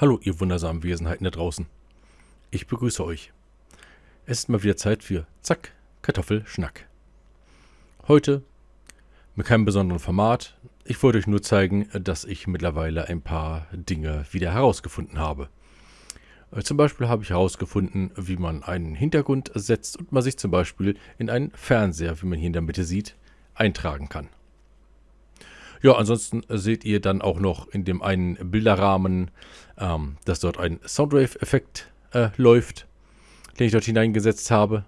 Hallo, ihr wundersamen Wesenheiten da draußen. Ich begrüße euch. Es ist mal wieder Zeit für Zack, Kartoffelschnack. Heute mit keinem besonderen Format. Ich wollte euch nur zeigen, dass ich mittlerweile ein paar Dinge wieder herausgefunden habe. Äh, zum Beispiel habe ich herausgefunden, wie man einen Hintergrund setzt und man sich zum Beispiel in einen Fernseher, wie man hier in der Mitte sieht, eintragen kann. Ja, ansonsten seht ihr dann auch noch in dem einen Bilderrahmen, ähm, dass dort ein Soundwave-Effekt äh, läuft, den ich dort hineingesetzt habe.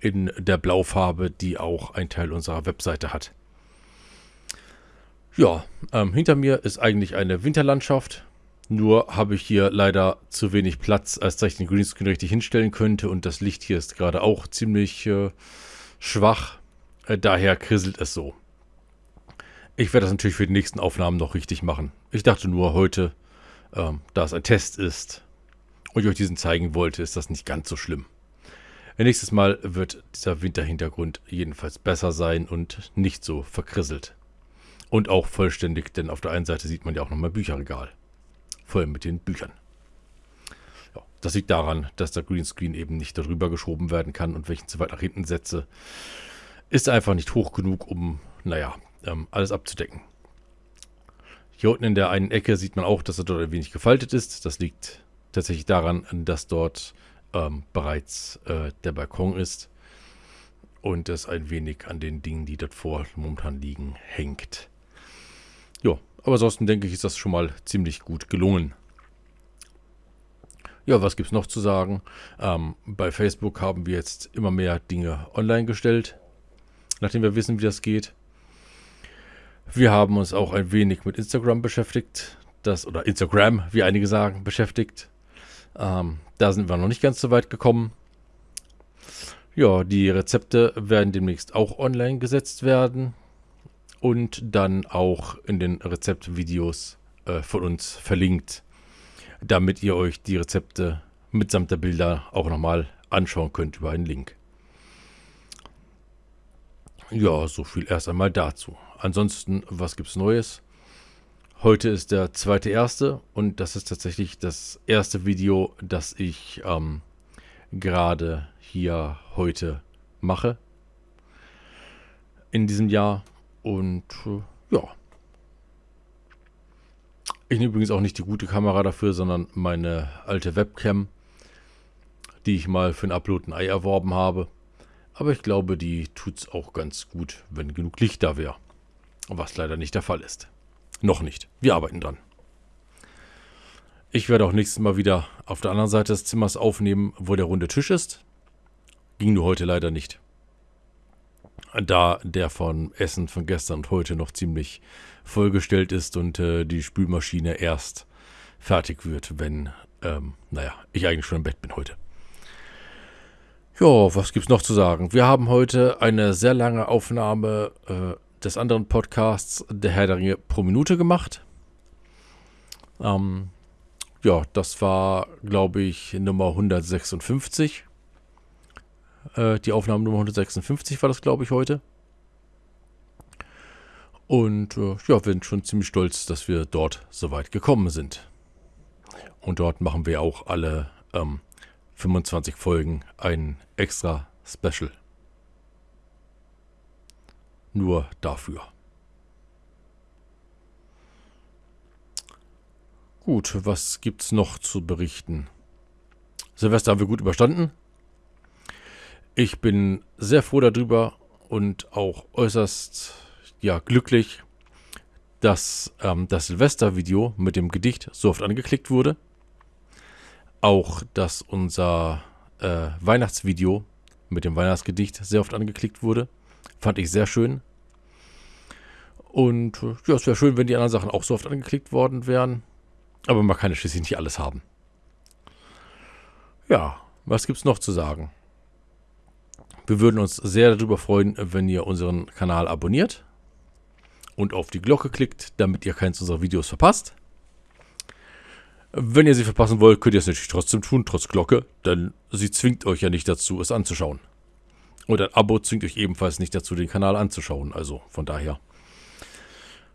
In der Blaufarbe, die auch ein Teil unserer Webseite hat. Ja, ähm, hinter mir ist eigentlich eine Winterlandschaft. Nur habe ich hier leider zu wenig Platz, als dass ich den Greenscreen richtig hinstellen könnte. Und das Licht hier ist gerade auch ziemlich äh, schwach. Äh, daher krisselt es so. Ich werde das natürlich für die nächsten Aufnahmen noch richtig machen. Ich dachte nur heute, ähm, da es ein Test ist und ich euch diesen zeigen wollte, ist das nicht ganz so schlimm. Nächstes Mal wird dieser Winterhintergrund jedenfalls besser sein und nicht so verkrisselt. Und auch vollständig, denn auf der einen Seite sieht man ja auch nochmal Bücherregal. Voll mit den Büchern. Ja, das liegt daran, dass der Greenscreen eben nicht darüber geschoben werden kann und ihn zu weit nach hinten setze, ist einfach nicht hoch genug, um, naja, ähm, alles abzudecken. Hier unten in der einen Ecke sieht man auch, dass er dort ein wenig gefaltet ist. Das liegt tatsächlich daran, dass dort ähm, bereits äh, der Balkon ist und es ein wenig an den Dingen, die dort vor momentan liegen, hängt. Ja, aber ansonsten denke ich, ist das schon mal ziemlich gut gelungen. Ja, was gibt es noch zu sagen? Ähm, bei Facebook haben wir jetzt immer mehr Dinge online gestellt, nachdem wir wissen, wie das geht. Wir haben uns auch ein wenig mit Instagram beschäftigt. Das, oder Instagram, wie einige sagen, beschäftigt. Ähm, da sind wir noch nicht ganz so weit gekommen. Ja, die Rezepte werden demnächst auch online gesetzt werden und dann auch in den Rezeptvideos äh, von uns verlinkt, damit ihr euch die Rezepte mitsamt der Bilder auch nochmal anschauen könnt über einen Link. Ja, so viel erst einmal dazu. Ansonsten, was gibt's Neues? Heute ist der zweite erste und das ist tatsächlich das erste Video, das ich ähm, gerade hier heute mache in diesem Jahr und äh, ja. Ich nehme übrigens auch nicht die gute Kamera dafür, sondern meine alte Webcam, die ich mal für ein Upload ein Ei erworben habe. Aber ich glaube, die tut es auch ganz gut, wenn genug Licht da wäre. Was leider nicht der Fall ist. Noch nicht. Wir arbeiten dran. Ich werde auch nächstes Mal wieder auf der anderen Seite des Zimmers aufnehmen, wo der runde Tisch ist. Ging nur heute leider nicht. Da der von Essen von gestern und heute noch ziemlich vollgestellt ist und äh, die Spülmaschine erst fertig wird, wenn, ähm, naja, ich eigentlich schon im Bett bin heute. Ja, was gibt's noch zu sagen? Wir haben heute eine sehr lange Aufnahme äh, des anderen Podcasts Der Herr der Ringe pro Minute gemacht. Ähm, ja, das war, glaube ich, Nummer 156. Äh, die Aufnahme Nummer 156 war das, glaube ich, heute. Und äh, ja, wir sind schon ziemlich stolz, dass wir dort so weit gekommen sind. Und dort machen wir auch alle ähm, 25 Folgen ein extra Special nur dafür. Gut, was gibt's noch zu berichten? Silvester haben wir gut überstanden. Ich bin sehr froh darüber und auch äußerst ja, glücklich, dass ähm, das Silvestervideo mit dem Gedicht so oft angeklickt wurde. Auch, dass unser äh, Weihnachtsvideo mit dem Weihnachtsgedicht sehr oft angeklickt wurde. Fand ich sehr schön. Und äh, ja, es wäre schön, wenn die anderen Sachen auch so oft angeklickt worden wären. Aber man kann ja schließlich nicht alles haben. Ja, was gibt es noch zu sagen? Wir würden uns sehr darüber freuen, wenn ihr unseren Kanal abonniert und auf die Glocke klickt, damit ihr keins unserer Videos verpasst. Wenn ihr sie verpassen wollt, könnt ihr es natürlich trotzdem tun, trotz Glocke, denn sie zwingt euch ja nicht dazu, es anzuschauen. Und ein Abo zwingt euch ebenfalls nicht dazu, den Kanal anzuschauen. Also von daher.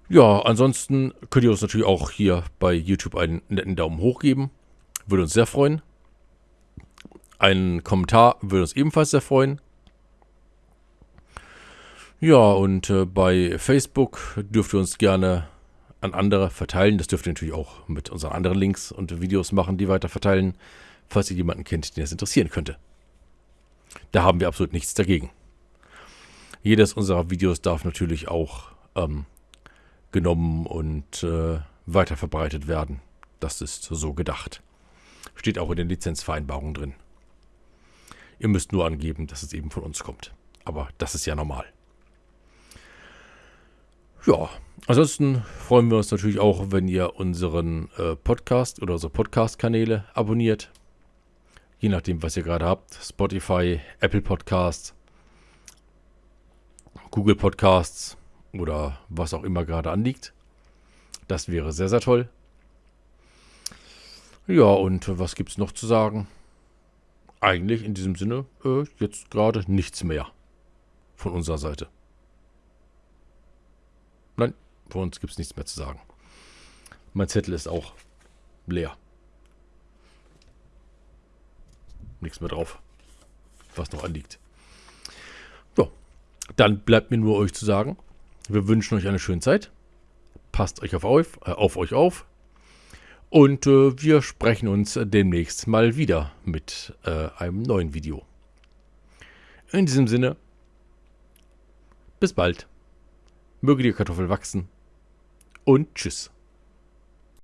Ja, ansonsten könnt ihr uns natürlich auch hier bei YouTube einen netten Daumen hoch geben. Würde uns sehr freuen. Ein Kommentar würde uns ebenfalls sehr freuen. Ja, und äh, bei Facebook dürft ihr uns gerne an andere verteilen. Das dürft ihr natürlich auch mit unseren anderen Links und Videos machen, die weiter verteilen, falls ihr jemanden kennt, den das interessieren könnte. Da haben wir absolut nichts dagegen. Jedes unserer Videos darf natürlich auch ähm, genommen und äh, weiter verbreitet werden. Das ist so gedacht. Steht auch in den Lizenzvereinbarungen drin. Ihr müsst nur angeben, dass es eben von uns kommt. Aber das ist ja normal. Ja, ansonsten freuen wir uns natürlich auch, wenn ihr unseren äh, Podcast oder unsere Podcast-Kanäle abonniert. Je nachdem, was ihr gerade habt. Spotify, Apple Podcasts, Google Podcasts oder was auch immer gerade anliegt. Das wäre sehr, sehr toll. Ja, und was gibt es noch zu sagen? Eigentlich in diesem Sinne äh, jetzt gerade nichts mehr von unserer Seite. Nein, von uns gibt es nichts mehr zu sagen. Mein Zettel ist auch leer. Nichts mehr drauf, was noch anliegt. So, dann bleibt mir nur euch zu sagen, wir wünschen euch eine schöne Zeit. Passt euch auf, auf, äh, auf euch auf. Und äh, wir sprechen uns demnächst mal wieder mit äh, einem neuen Video. In diesem Sinne, bis bald. Möge die Kartoffel wachsen und tschüss.